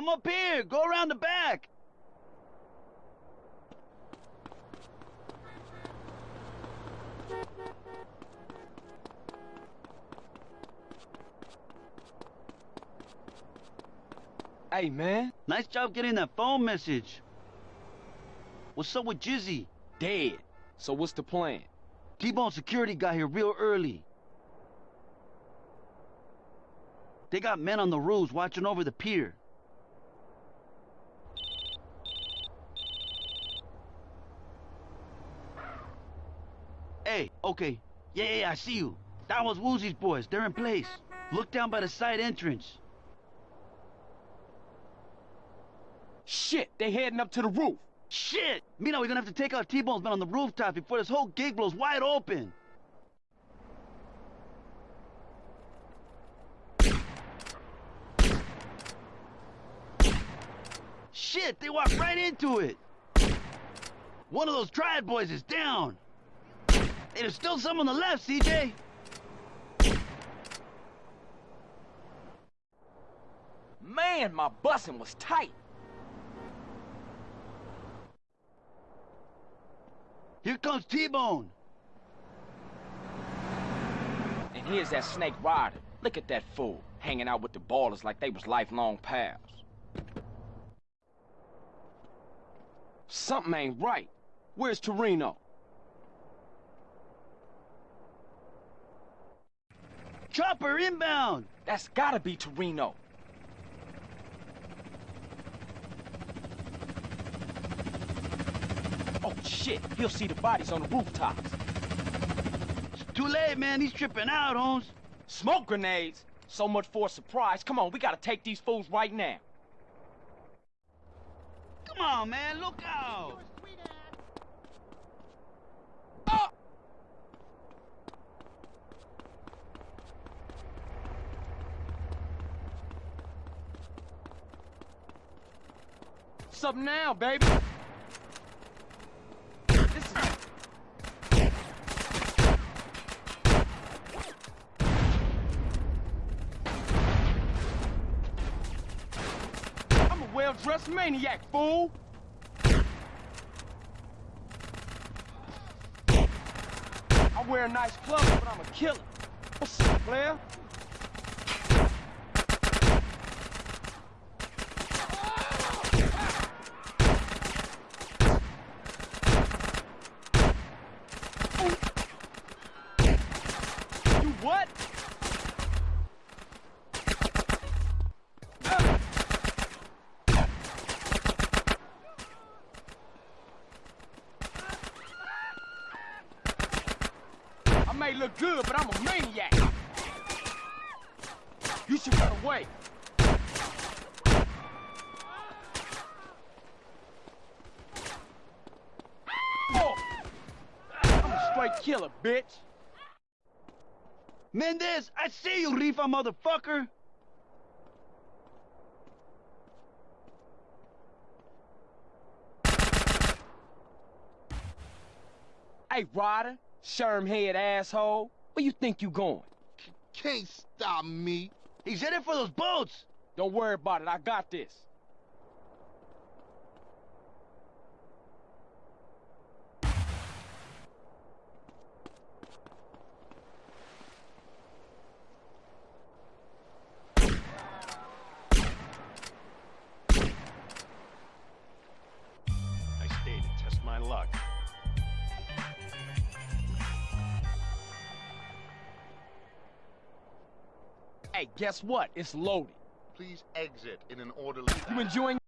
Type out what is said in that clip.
I'm up here. Go around the back. Hey, man. Nice job getting that phone message. What's up with Jizzy? Dead. So what's the plan? T-Bone security got here real early. They got men on the roofs watching over the pier. Okay. Yeah, yeah, yeah, I see you. That was Woozie's boys. They're in place. Look down by the side entrance. Shit, they're heading up to the roof. Shit! Mina, we're gonna have to take out T-Bone's men on the rooftop before this whole gig blows wide open. Shit, they walked right into it. One of those triad boys is down. Hey, there's still some on the left, CJ. Man, my busing was tight. Here comes T-Bone. And here's that snake Ryder. Look at that fool, hanging out with the ballers like they was lifelong pals. Something ain't right. Where's Toreno? Chopper inbound. That's gotta be Toreno. Oh shit, he'll see the bodies on the rooftops. It's too late, man. He's tripping out, Holmes. Smoke grenades? So much for a surprise. Come on, we gotta take these fools right now. Come on, man. Look out. What's up now, baby? I'm a well-dressed maniac, fool! I wear nice clothes, but I'm a killer. What's up, player? What? I may look good, but I'm a maniac. You should run away. Oh. I'm a straight killer, bitch. Mendez, I see you, Rifa motherfucker. Hey, Ryder, sherm head asshole, where you think you going? Can't stop me. He's headed for those boats. Don't worry about it, I got this. Hey, guess what? It's loaded. Please exit in an orderly You enjoying